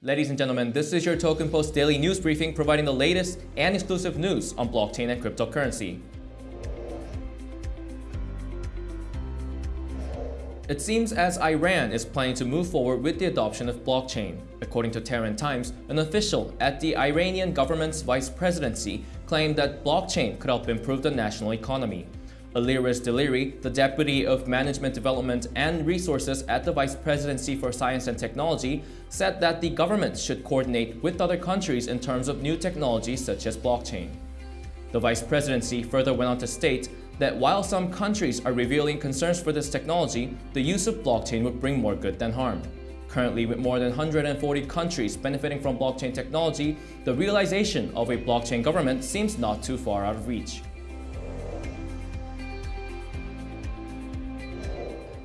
Ladies and gentlemen, this is your Token Post daily news briefing providing the latest and exclusive news on blockchain and cryptocurrency. It seems as Iran is planning to move forward with the adoption of blockchain. According to Tehran Times, an official at the Iranian government's vice presidency claimed that blockchain could help improve the national economy. Alireza Daliri, the Deputy of Management Development and Resources at the Vice Presidency for Science and Technology, said that the government should coordinate with other countries in terms of new technologies such as blockchain. The Vice Presidency further went on to state that while some countries are revealing concerns for this technology, the use of blockchain would bring more good than harm. Currently, with more than 140 countries benefiting from blockchain technology, the realization of a blockchain government seems not too far out of reach.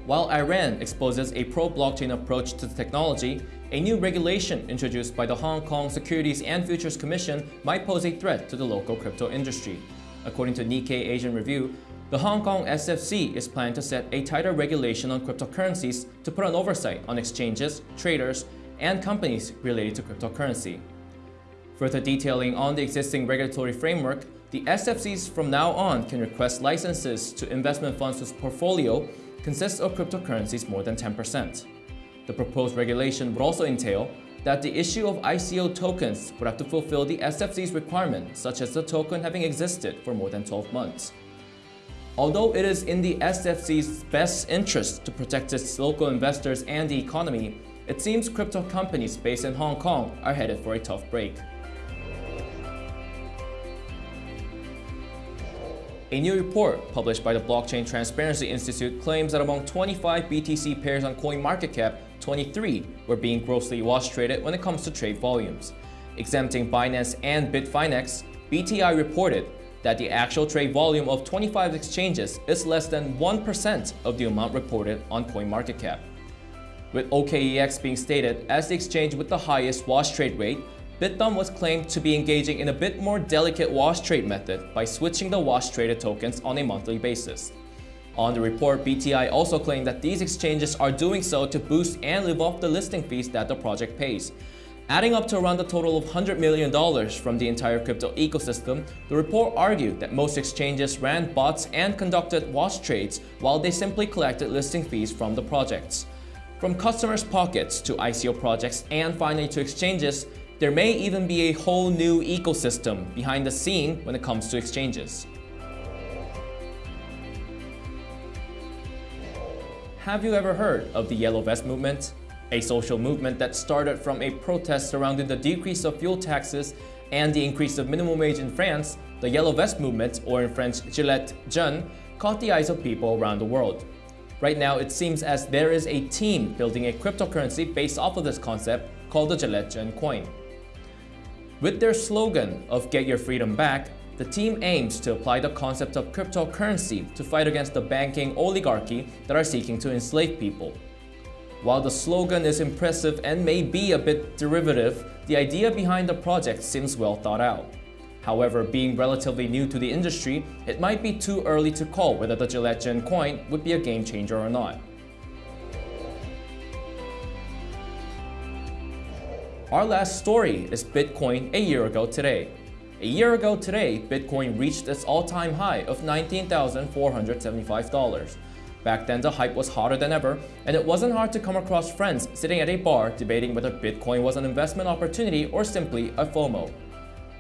While Iran exposes a pro-blockchain approach to the technology, a new regulation introduced by the Hong Kong Securities and Futures Commission might pose a threat to the local crypto industry. According to Nikkei Asian Review, the Hong Kong SFC is planning to set a tighter regulation on cryptocurrencies to put an oversight on exchanges, traders, and companies related to cryptocurrency. Further detailing on the existing regulatory framework, the SFCs from now on can request licenses to investment funds whose portfolio consists of cryptocurrencies more than 10%. The proposed regulation would also entail that the issue of ICO tokens would have to fulfill the SFC's requirement, such as the token having existed for more than 12 months. Although it is in the SFC's best interest to protect its local investors and the economy, it seems crypto companies based in Hong Kong are headed for a tough break. A new report published by the Blockchain Transparency Institute claims that among 25 BTC pairs on CoinMarketCap, 23 were being grossly wash traded when it comes to trade volumes. Exempting Binance and Bitfinex, BTI reported that the actual trade volume of 25 exchanges is less than 1% of the amount reported on CoinMarketCap. With OKEX being stated as the exchange with the highest wash trade rate, Bithumb was claimed to be engaging in a bit more delicate wash trade method by switching the wash traded tokens on a monthly basis. On the report, BTI also claimed that these exchanges are doing so to boost and live off the listing fees that the project pays. Adding up to around a total of $100 million from the entire crypto ecosystem, the report argued that most exchanges ran bots and conducted wash trades while they simply collected listing fees from the projects. From customers' pockets to ICO projects and finally to exchanges, there may even be a whole new ecosystem behind the scene when it comes to exchanges. Have you ever heard of the Yellow Vest movement? A social movement that started from a protest surrounding the decrease of fuel taxes and the increase of minimum wage in France, the Yellow Vest movement, or in French Gilets Jaunes, caught the eyes of people around the world. Right now, it seems as there is a team building a cryptocurrency based off of this concept called the Gilets Jaunes coin. With their slogan of Get Your Freedom Back, the team aims to apply the concept of cryptocurrency to fight against the banking oligarchy that are seeking to enslave people. While the slogan is impressive and may be a bit derivative, the idea behind the project seems well thought out. However, being relatively new to the industry, it might be too early to call whether the Gilets Jaunes coin would be a game changer or not. Our last story is Bitcoin a year ago today. A year ago today, Bitcoin reached its all-time high of $19,475. Back then, the hype was hotter than ever, and it wasn't hard to come across friends sitting at a bar debating whether Bitcoin was an investment opportunity or simply a FOMO.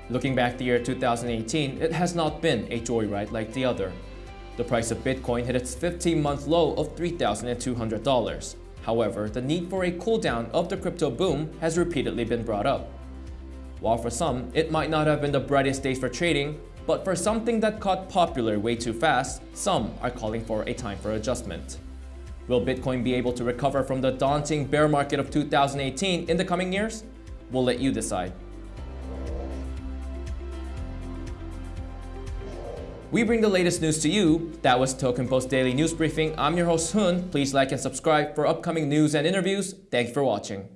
Looking back the year 2018, it has not been a joyride like the other. The price of Bitcoin hit its 15-month low of $3,200. However, the need for a cooldown of the crypto boom has repeatedly been brought up. While for some, it might not have been the brightest days for trading, but for something that caught popular way too fast, some are calling for a time for adjustment. Will Bitcoin be able to recover from the daunting bear market of 2018 in the coming years? We'll let you decide. We bring the latest news to you. That was Token Post Daily News Briefing. I'm your host Hoon. Please like and subscribe for upcoming news and interviews. Thanks for watching.